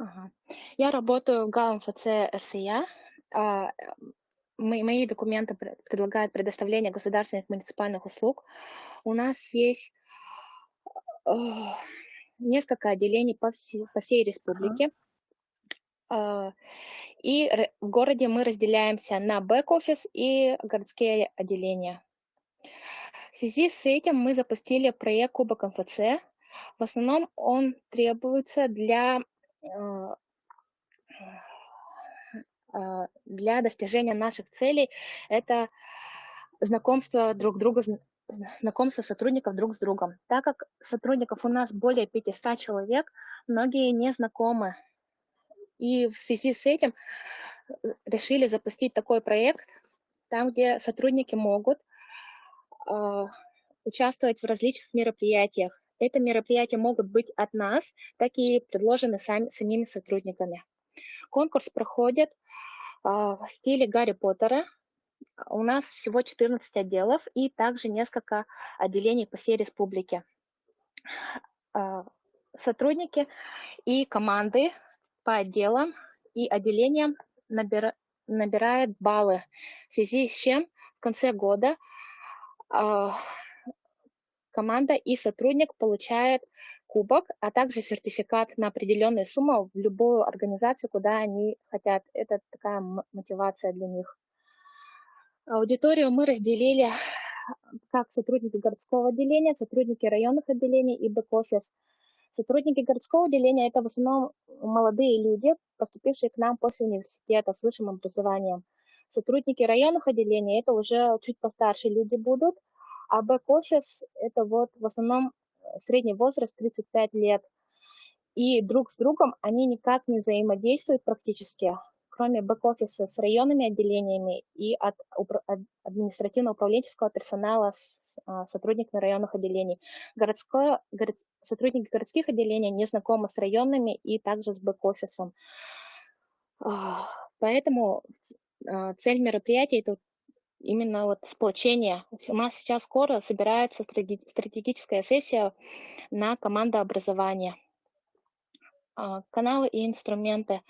Ага. Я работаю в ГАМФЦ РСЯ. А, эм, мои документы пре предлагают предоставление государственных муниципальных услуг. У нас есть а, несколько отделений по все по всей Ага. республике. А, и р в городе мы разделяемся на бэк-офис и городские отделения. В связи с этим мы запустили проект Кубок МФЦ. В основном он требуется для, для достижения наших целей. Это знакомство друг друга, зн зн знакомство сотрудников друг с другом. Так как сотрудников у нас более 500 человек, многие не знакомы. И в связи с этим, э, решили запустить такой проект, там, где сотрудники могут, а, участвовать в различных мероприятиях. Это мероприятия могут быть от нас, так и предложены сами самими сотрудниками. Конкурс проходит, а, в стиле Гарри Поттера. У нас всего 14 отделов и также несколько отделений по всей республике. А, сотрудники и команды по отделам и отделениям набира набирают баллы, в связи с чем в конце года, а, команда и сотрудник получают кубок, а также сертификат на определенную сумму в любую организацию, куда они хотят. Это такая мотивация для них. Аудиторию мы разделили как сотрудники городского отделения, сотрудники районных отделений и бэк-офис. Сотрудники городского отделения- это в основном молодые люди, поступившие к нам после университета с высшим образованием. Сотрудники районных отделений- это уже чуть постарше люди будут, а бэк-офис- это вот в основном, э, средний возраст 35 лет. И друг с другом они никак не взаимодействуют практически, кроме бэк-офиса с районными отделениями и от упр ад административно-управленческого персонала с а, сотрудниками районных отделений. Городское город сотрудники городских отделений не знакомы с районными и также с бэк-офисом. Поэтому, а, цель мероприятия- это именно вот сплочение. У нас сейчас скоро собирается стратегическая сессия на командообразование. А, каналы и инструменты.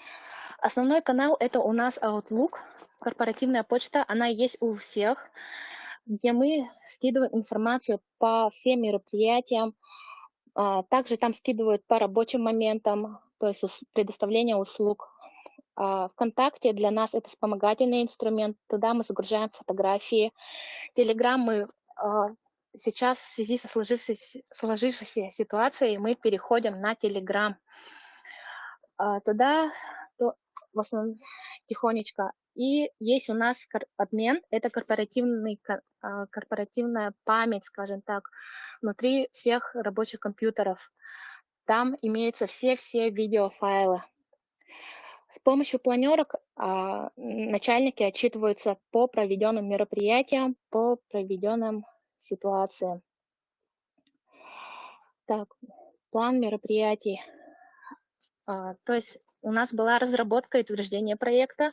Основной канал- это у нас Outlook, корпоративная почта. Она есть у всех, где мы скидываем информацию по всем мероприятиям. А, также там скидывают по рабочим моментам, то есть предоставление услуг. А, "ВКонтакте" для нас- это вспомогательный инструмент, туда мы загружаем фотографии. "Телеграм" мы, а, сейчас в связи со сложившейся сложившейся ситуацией мы переходим на "Телеграм". Туда то в основном тихонечко. И есть у нас обмен- это корпоративный ко а, корпоративная память, скажем так, внутри всех рабочих компьютеров. Там имеются все-все видеофайлы. С помощью планерок, а, начальники отчитываются по проведенным мероприятиям, по проведенным ситуациям. Так, план мероприятий. А, то есть у нас была разработка и утверждение проекта.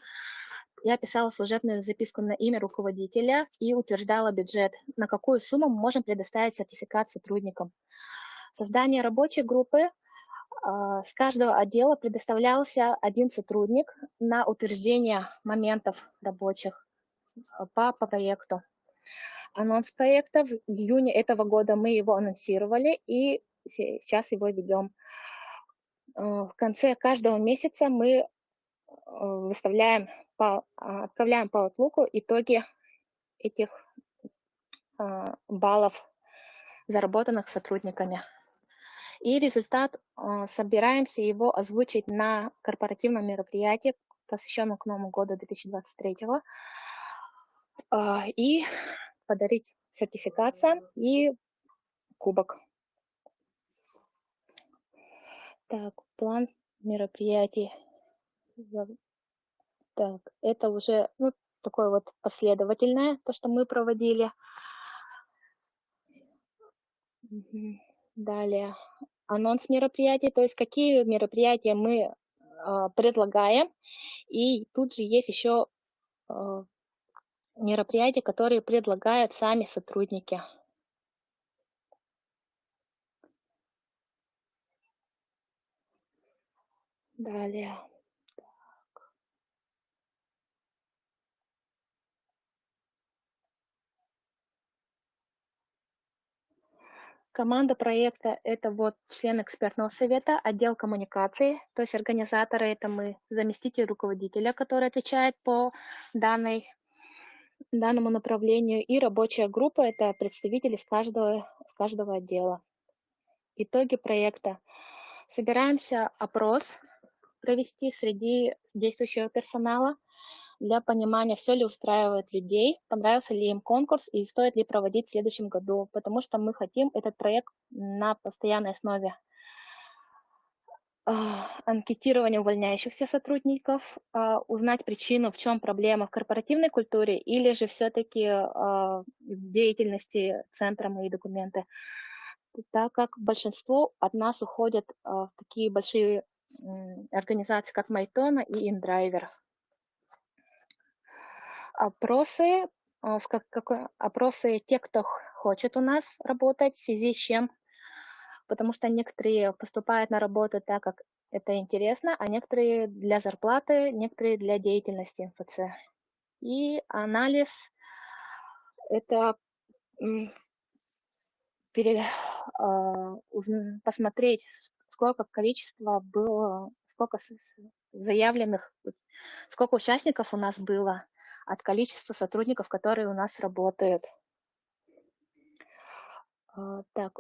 Я писала служебную записку на имя руководителя и утверждала бюджет, на какую сумму мы можем предоставить сертификат сотрудникам. Создание рабочей группы. А, с каждого отдела предоставлялся 1 сотрудник на утверждение моментов рабочих, а, по по проекту. Анонс проекта. В июне этого года мы его анонсировали и се сейчас его ведем. А, в конце каждого месяца мы, выставляем по отправляем по Outlook итоги этих, баллов, заработанных сотрудниками. И результат, а, собираемся его озвучить на корпоративном мероприятии, посвященном к Новому году 2023, а, и подарить сертификация и кубок. Так, план мероприятий. Так, это уже, ну, такое вот последовательное, то, что мы проводили. Далее. Анонс мероприятий, то есть какие мероприятия мы, а, предлагаем. И тут же есть еще, а, мероприятия, которые предлагают сами сотрудники. Далее. Команда проекта- это вот член экспертного совета, отдел коммуникации, то есть организаторы- это мы, заместитель руководителя, который отвечает по данной данному направлению, и рабочая группа- это представители с каждого с каждого отдела. Итоги проекта. Собираемся опрос провести среди действующего персонала для понимания, всё ли устраивает людей, понравился ли им конкурс и стоит ли проводить в следующем году, потому что мы хотим этот проект на постоянной основе. А, анкетирование увольняющихся сотрудников, а, узнать причину, в чём проблема в корпоративной культуре или же всё-таки, а, в деятельности центра "Мои документы". Так как большинство от нас уходят, в такие большие, организации, как "Майтона" и "Индрайвер". Опросы, а, как какой опросы те, кто хочет у нас работать, в связи с чем потому что некоторые поступают на работу так, как это интересно, а некоторые для зарплаты, некоторые для деятельности МФЦ. И анализ- это, пере а, посмотреть, сколько количество было, сколько заявленных, сколько участников у нас было от количества сотрудников, которые у нас работают. А, так,